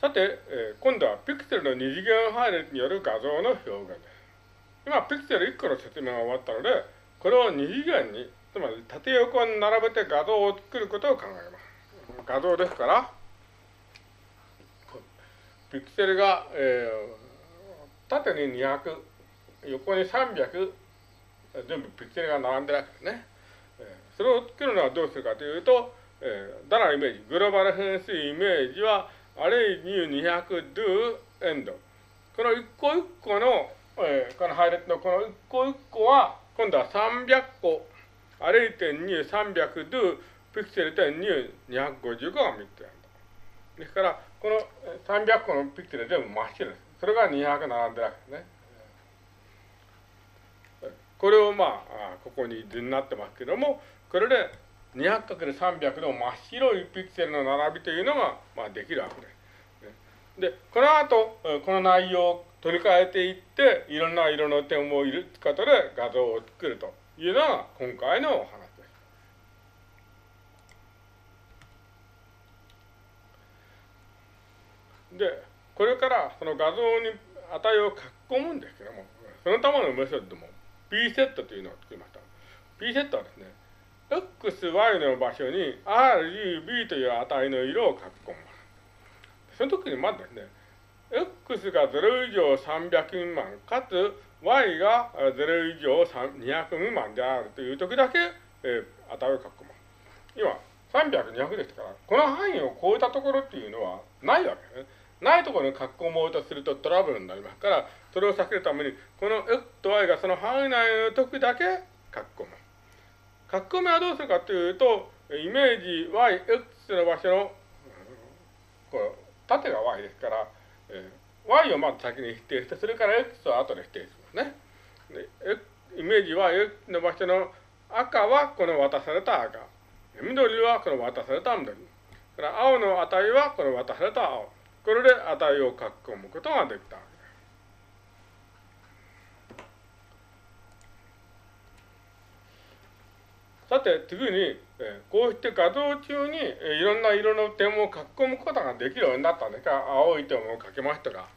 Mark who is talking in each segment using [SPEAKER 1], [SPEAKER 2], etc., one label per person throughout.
[SPEAKER 1] さて、えー、今度はピクセルの二次元配列による画像の表現です。今、ピクセル1個の説明が終わったので、これを二次元に、つまり縦横に並べて画像を作ることを考えます。画像ですから、ピクセルが、えー、縦に200、横に300、全部ピクセルが並んでるわけですね。それを作るのはどうするかというと、えー、ダライメージ、グローバル変数イメージは、アレイニュー200 do end。この一個一個の、えー、この配列のこの一個一個は、今度は300個、アレイ点2、300 do ピクセル点2、255が3つあるですから、この300個のピクセル全部真っ白です。それが200並んでるわけですね。これをまあ、ここに図になってますけども、これで 200×300 の真っ白いピクセルの並びというのが、まあ、できるわけです。で、この後、この内容を取り替えていって、いろんな色の点を入れることで画像を作るというのが今回のお話。で、これからその画像に値を書き込むんですけども、そのためのメソッドも p セットというのを作りました。p セットはですね、x、y の場所に r、g、b という値の色を書き込む。その時にまずですね、x が0以上300未満、かつ y が0以上200未満であるという時だけ、えー、値を書き込む。今、300、200ですから、この範囲を超えたところっていうのはないわけですね。ないところに書き込もうとするとトラブルになりますから、それを避けるために、この X と Y がその範囲内の時だけ書き込む。書き込みはどうするかというと、イメージ Y、X の場所の、こう縦が Y ですから、えー、Y をまず先に否定して、それから X を後で否定しますね。でイメージ Y、X の場所の赤はこの渡された赤。緑はこの渡された緑。青の値はこの渡された青。これで値を書き込むことができたわけです。さて次に、えこうして画像中に、えいろんな色の点を書き込むことができるようになったんですが、青い点を書きましたか、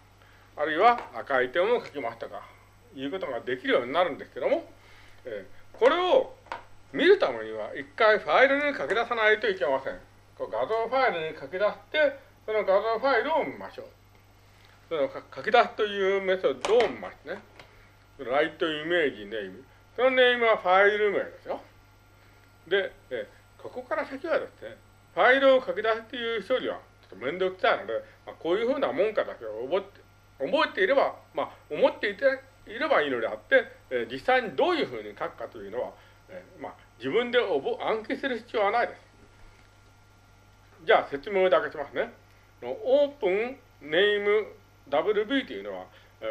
[SPEAKER 1] あるいは赤い点を書きましたか、いうことができるようになるんですけども、えこれを見るためには一回ファイルに書き出さないといけません。こう画像ファイルに書き出して、その画像ファイルを見ましょう。その書き出すというメソッドを見ますね。ライトイメージネーム。そのネームはファイル名ですよ。で、えここから先はですね、ファイルを書き出すという処理はちょっと面倒くさいので、まあ、こういうふうなもんかだけを覚えて、覚えていれば、まあ、思っていていればいいのであって、え実際にどういうふうに書くかというのは、えまあ、自分で暗記する必要はないです。じゃあ説明だけしますね。オープンネーム WB というのは、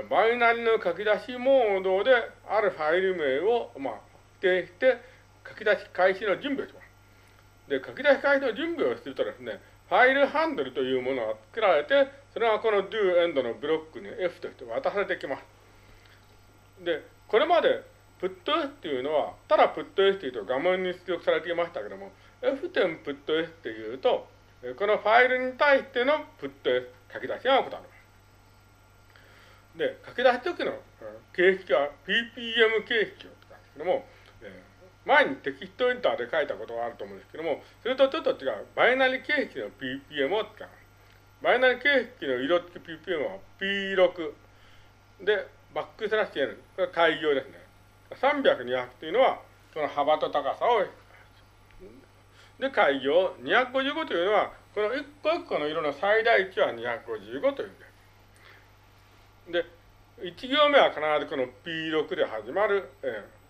[SPEAKER 1] バイナリの書き出しモードであるファイル名を、まあ、指定して書き出し開始の準備をします。で、書き出し開始の準備をするとですね、ファイルハンドルというものが作られて、それがこの do end のブロックに F として渡されてきます。で、これまで putS っていうのは、ただ putS というと画面に出力されていましたけども、F 点 putS っていうと、このファイルに対してのプット書き出しが行われます。で、書き出すときの形式は PPM 形式を使うんですけども、前にテキストエンターで書いたことがあると思うんですけども、それとちょっと違う、バイナリ形式の PPM を使う。バイナリ形式の色付き PPM は P6 で、バックスラッシュ N、これは開業ですね。300、200というのは、その幅と高さをで、開業255というのは、この一個一個の色の最大値は255というです。で、1行目は必ずこの P6 で始まる、えー、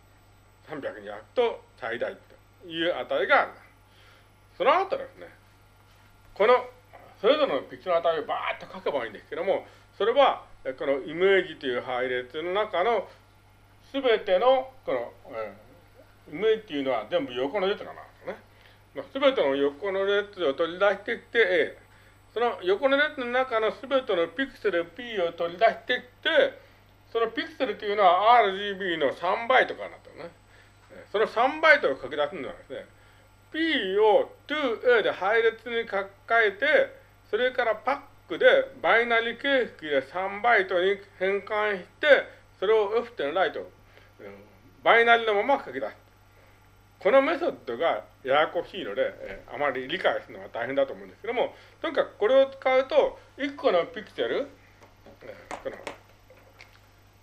[SPEAKER 1] 300、200と最大という値があります。その後ですね、このそれぞれのピクチの値をバーッと書けばいいんですけども、それはこのイメージという配列の中のすべてのこの、えー、イメージというのは全部横の列がなすねべての横の列を取り出してきて。その横の列の中のすべてのピクセル P を取り出してきて、そのピクセルというのは RGB の3倍とかになってるね。その3倍とを書き出すのはですね、P を 2A で配列に書き換えて、それからパックでバイナリ形式で3バイトに変換して、それを F 点ライト、バイナリのまま書き出す。このメソッドがややこしいので、あまり理解するのは大変だと思うんですけども、とにかくこれを使うと、1個のピクセル、この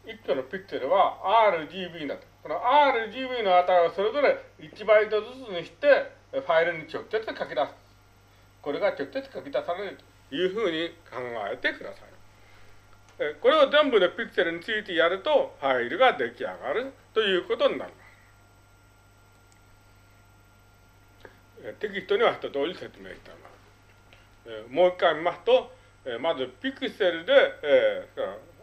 [SPEAKER 1] 1個のピクセルは RGB だと。この RGB の値をそれぞれ1バイトずつにして、ファイルに直接書き出す。これが直接書き出されるというふうに考えてください。これを全部のピクセルについてやると、ファイルが出来上がるということになります。テキストには一通り説明しています。もう一回見ますと、まずピクセルで、え、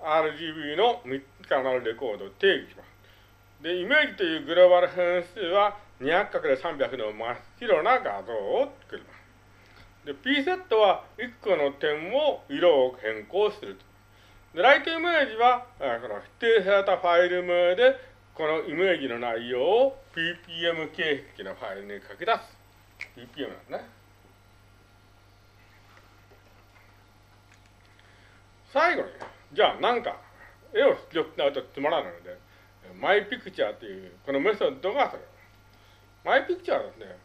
[SPEAKER 1] RGB の3つからなるレコードを定義します。で、イメージというグローバル変数は 200×300 の真っ白な画像を作ります。で、P セットは1個の点を色を変更すると。で、ライトイメージは、この指定されたファイル名で、このイメージの内容を ppm 形式のファイルに書き出す。BPM なんですね。最後に、じゃあなんか、絵を出力しないとつまらないので、マイピクチャーというこのメソッドがそれ。マイピクチャーはですね、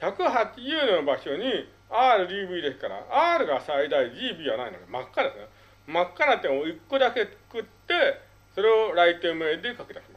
[SPEAKER 1] 180の場所に RGB ですから、R が最大 GB はないので真っ赤ですね。真っ赤な点を1個だけ作って、それをライトイメーで書き出す。